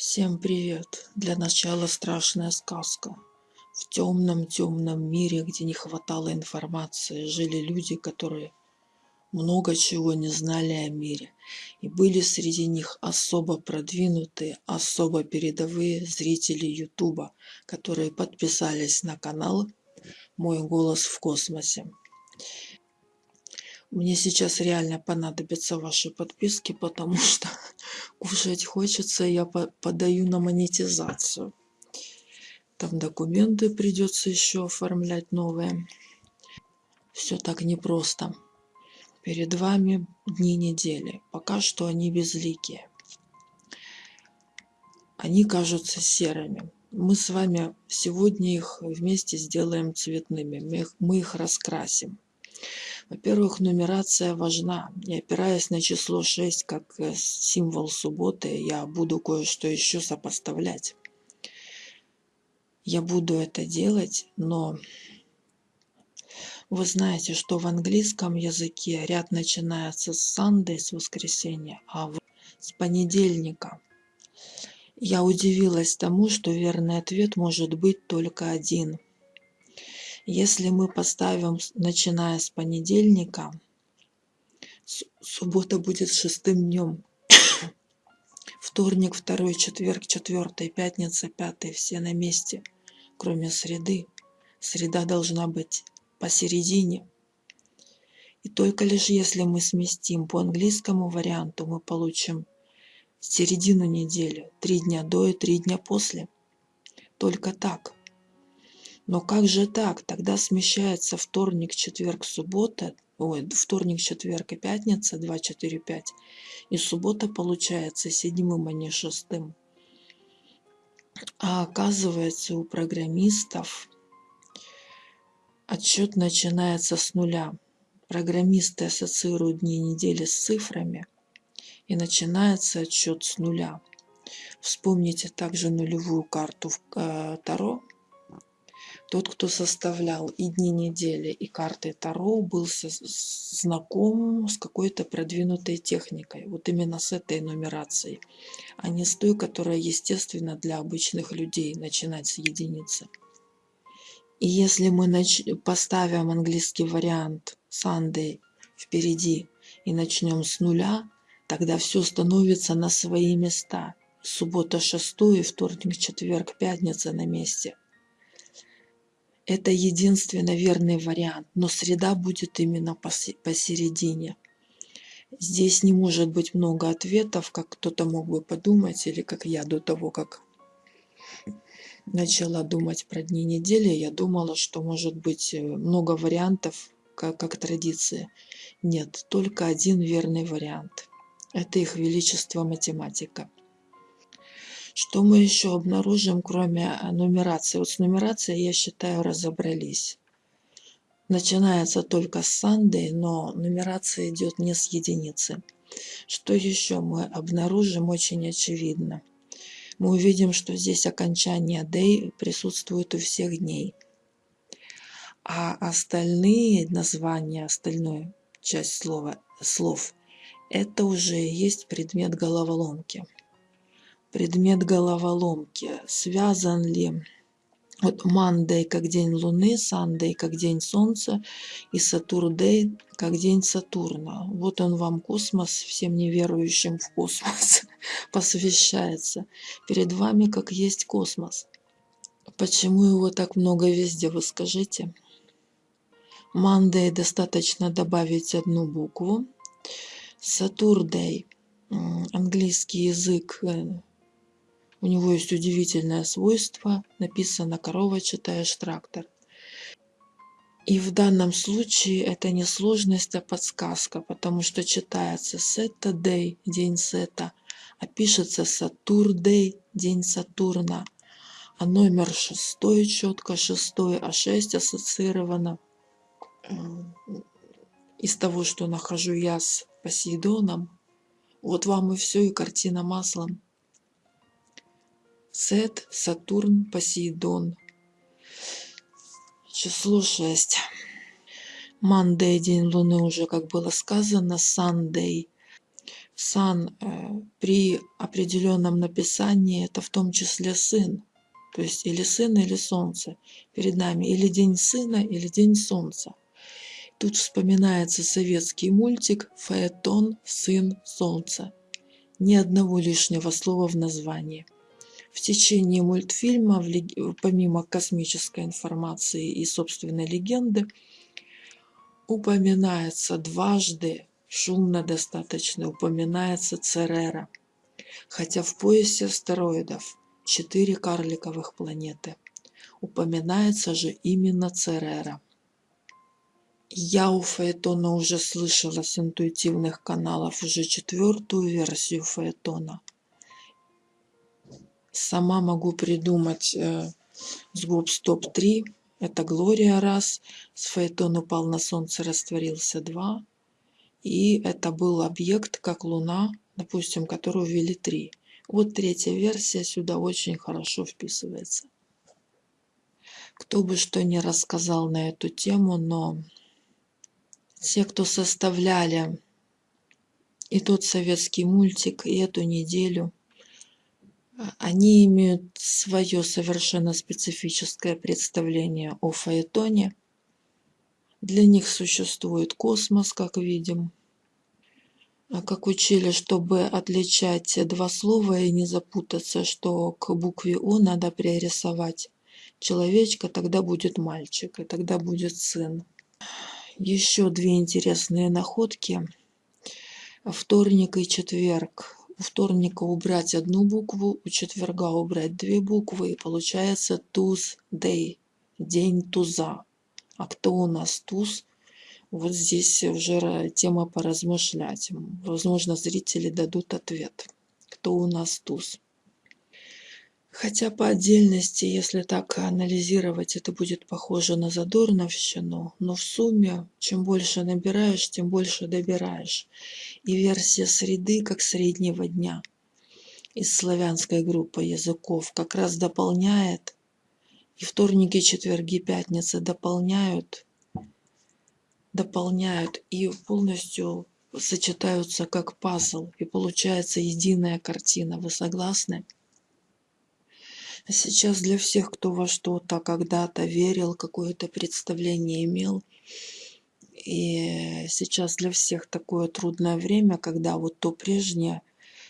Всем привет! Для начала страшная сказка. В темном-темном мире, где не хватало информации, жили люди, которые много чего не знали о мире. И были среди них особо продвинутые, особо передовые зрители Ютуба, которые подписались на канал «Мой голос в космосе». Мне сейчас реально понадобятся ваши подписки, потому что кушать хочется, я подаю на монетизацию. Там документы придется еще оформлять новые. Все так непросто. Перед вами дни недели. Пока что они безликие. Они кажутся серыми. Мы с вами сегодня их вместе сделаем цветными. Мы их, раскрасим. Во-первых, нумерация важна. И опираясь на число 6 как э, символ субботы, я буду кое-что еще сопоставлять. Я буду это делать, но вы знаете, что в английском языке ряд начинается с Sunday, с воскресенья, а с понедельника. Я удивилась тому, что верный ответ может быть только один – если мы поставим, начиная с понедельника, суббота будет шестым днем. Вторник, второй, четверг, четвертый, пятница, пятый, все на месте, кроме среды. Среда должна быть посередине. И только лишь если мы сместим по английскому варианту, мы получим середину недели, три дня до и три дня после. Только так. Но как же так? Тогда смещается вторник, четверг, суббота, ой, вторник, четверг и пятница, 2, 4, 5. И суббота получается седьмым, а не шестым. А оказывается, у программистов отчет начинается с нуля. Программисты ассоциируют дни недели с цифрами, и начинается отчет с нуля. Вспомните также нулевую карту в э, Таро, тот, кто составлял и дни недели, и карты Таро, был знаком с какой-то продвинутой техникой. Вот именно с этой нумерацией, а не с той, которая естественно для обычных людей, начинать с единицы. И если мы нач... поставим английский вариант Sunday впереди и начнем с нуля, тогда все становится на свои места. Суббота шестой, вторник, четверг, пятница на месте. Это единственно верный вариант, но среда будет именно посередине. Здесь не может быть много ответов, как кто-то мог бы подумать, или как я до того, как начала думать про дни недели, я думала, что может быть э, много вариантов, как, как традиция. Нет, только один верный вариант. Это их величество математика. Что мы еще обнаружим, кроме а, нумерации? Вот с нумерацией, я считаю, разобрались. Начинается только с Sunday, но нумерация идет не с единицы. Что еще мы обнаружим очень очевидно? Мы увидим, что здесь окончание day присутствует у всех дней. А остальные названия, остальную часть слова, слов, это уже есть предмет головоломки предмет головоломки. Связан ли вот Monday как день Луны, Sunday как день Солнца и Saturday как день Сатурна. Вот он вам космос, всем неверующим в космос посвящается. Перед вами как есть космос. Почему его так много везде, вы скажите? Monday достаточно добавить одну букву. Saturday, английский язык э, у него есть удивительное свойство, написано «корова, читаешь трактор». И в данном случае это не сложность, а подсказка, потому что читается Saturday, день Сета, а пишется Saturday, день Сатурна. А номер шестой четко, шестой, а шесть ассоциировано из того, что нахожу я с Посейдоном. Вот вам и все, и картина маслом. Сет, Сатурн, Посейдон. Число 6. Мандей, день Луны, уже как было сказано, Сандей. сан э, при определенном написании это в том числе сын. То есть или сын, или солнце. Перед нами или день сына, или день солнца. Тут вспоминается советский мультик «Фаэтон, сын, солнца». Ни одного лишнего слова в названии. В течение мультфильма, помимо космической информации и собственной легенды, упоминается дважды, шумно достаточно, упоминается Церера. Хотя в поясе астероидов четыре карликовых планеты. Упоминается же именно Церера. Я у Фаэтона уже слышала с интуитивных каналов уже четвертую версию Фаэтона. Сама могу придумать э, с Гоп Стоп 3. Это Глория раз. С Фаэтон упал на солнце, растворился два. И это был объект, как Луна, допустим, которую ввели три. Вот третья версия сюда очень хорошо вписывается. Кто бы что ни рассказал на эту тему, но те, кто составляли и тот советский мультик, и эту неделю, они имеют свое совершенно специфическое представление о Фаэтоне. Для них существует космос, как видим. А как учили, чтобы отличать два слова и не запутаться, что к букве О надо пририсовать человечка, тогда будет мальчик, и тогда будет сын. Еще две интересные находки. Вторник и четверг. У вторника убрать одну букву, у четверга убрать две буквы, и получается Tuesday, день туза. А кто у нас туз? Вот здесь уже тема поразмышлять. Возможно, зрители дадут ответ. Кто у нас туз? Хотя по отдельности, если так анализировать, это будет похоже на задорновщину, но в сумме, чем больше набираешь, тем больше добираешь. И версия среды, как среднего дня, из славянской группы языков, как раз дополняет, и вторники, четверги, пятницы дополняют, дополняют и полностью сочетаются как пазл, и получается единая картина. Вы согласны? Сейчас для всех, кто во что-то когда-то верил, какое-то представление имел, и сейчас для всех такое трудное время, когда вот то прежнее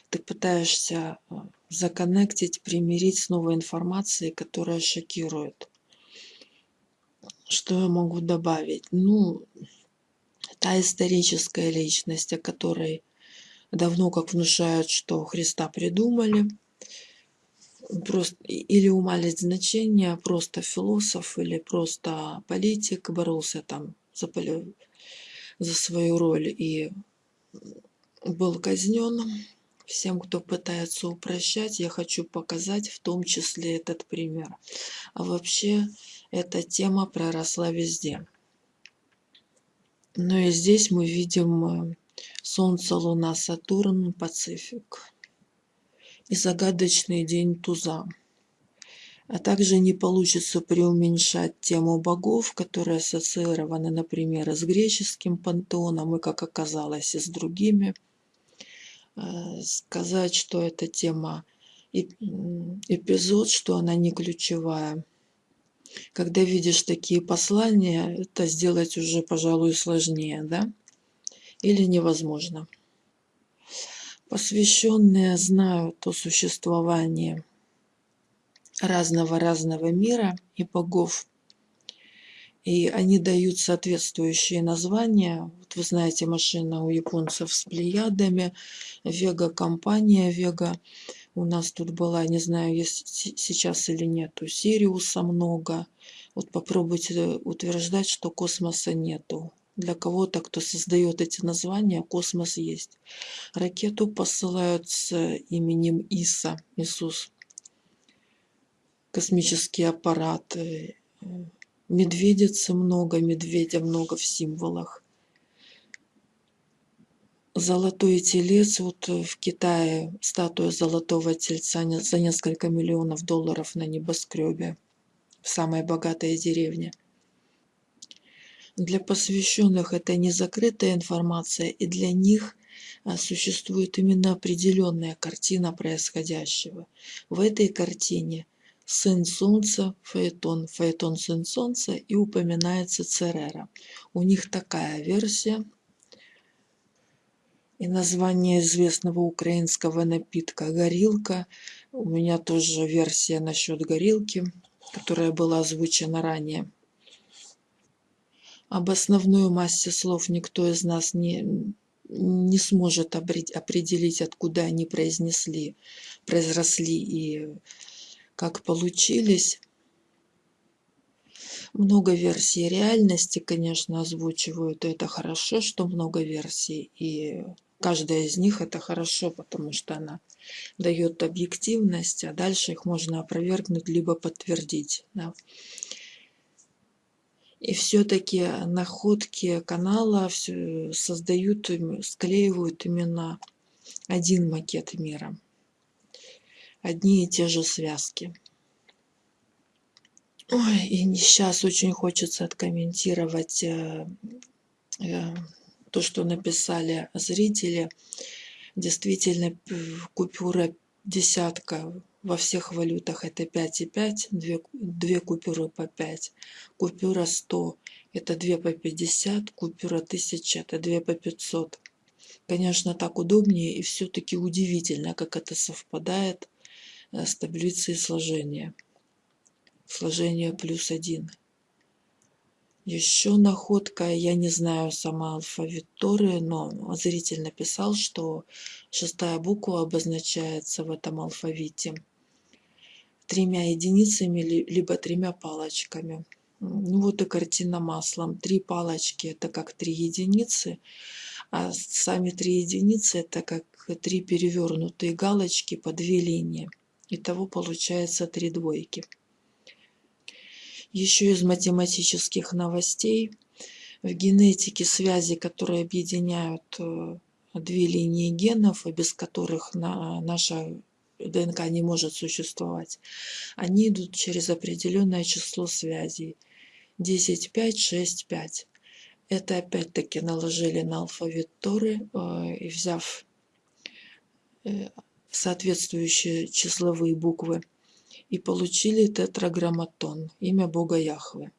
ты пытаешься э, законнектить, примирить с новой информацией, которая шокирует. Что я могу добавить? Ну, та историческая личность, о которой давно как внушают, что Христа придумали – просто или умалить значение, просто философ или просто политик боролся там за, за свою роль и был казнен. Всем, кто пытается упрощать, я хочу показать в том числе этот пример. А вообще эта тема проросла везде. Но и здесь мы видим э, Солнце, Луна, Сатурн, Пацифик и загадочный день туза. А также не получится преуменьшать тему богов, которые ассоциированы, например, с греческим пантеоном и, как оказалось, и с другими. Э, сказать, что эта тема эпизод, что она не ключевая. Когда видишь такие послания, это сделать уже, пожалуй, сложнее, да? Или невозможно посвященные знают о существовании разного-разного мира и богов. И они дают соответствующие названия. Вот вы знаете, машина у японцев с плеядами, Вега-компания, Вега. У нас тут была, не знаю, есть сейчас или нет, у Сириуса много. Вот попробуйте утверждать, что космоса нету. Для кого-то, кто создает эти названия, космос есть. Ракету посылают с именем Иса, Иисус. Космический аппарат. Э, медведицы много, медведя много в символах. Золотой телец, вот в Китае статуя золотого тельца за несколько миллионов долларов на небоскребе в самой богатой деревне. Для посвященных это не закрытая информация, и для них а, существует именно определенная картина происходящего. В этой картине сын солнца, Фаэтон, Фаэтон сын солнца и упоминается Церера. У них такая версия. И название известного украинского напитка «Горилка». У меня тоже версия насчет горилки, которая была озвучена ранее. Об основной массе слов никто из нас не, не сможет определить, откуда они произнесли, произросли и как получились. Много версий реальности, конечно, озвучивают. И это хорошо, что много версий. И каждая из них это хорошо, потому что она дает объективность, а дальше их можно опровергнуть либо подтвердить. Да. И все-таки находки канала создают, склеивают именно один макет мира. Одни и те же связки. Ой, и сейчас очень хочется откомментировать э, э, то, что написали зрители. Действительно, купюра десятка во всех валютах это 5,5, две, две купюры по 5, купюра 100 это 2 по 50, купюра 1000 это 2 по 500. Конечно, так удобнее и все-таки удивительно, как это совпадает э, с таблицей сложения. Сложение плюс 1. Еще находка, я не знаю сама алфавит Торы, но зритель написал, что шестая буква обозначается в этом алфавите тремя единицами, либо тремя палочками. Ну вот и картина маслом. Три палочки это как три единицы, а сами три единицы это как три перевернутые галочки по две линии. Итого получается три двойки. Еще из математических новостей. В генетике связи, которые объединяют э, две линии генов, без которых наша ДНК не может существовать, они идут через определенное число связей. 10, 5, 6, 5. Это опять-таки наложили на алфавит Торы э, и взяв э, соответствующие числовые буквы и получили тетраграмматон, имя Бога Яхве.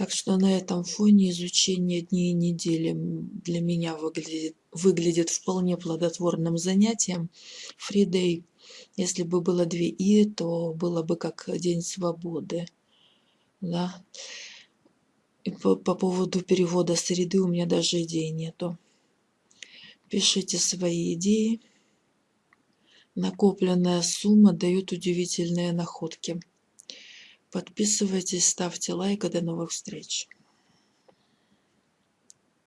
Так что на этом фоне изучение дней недели для меня выглядит, выглядит вполне плодотворным занятием. Фридей, если бы было две «и», то было бы как День свободы. Да? И по, по поводу перевода среды у меня даже идей нету. Пишите свои идеи. Накопленная сумма дает удивительные находки. Подписывайтесь, ставьте лайк. До новых встреч.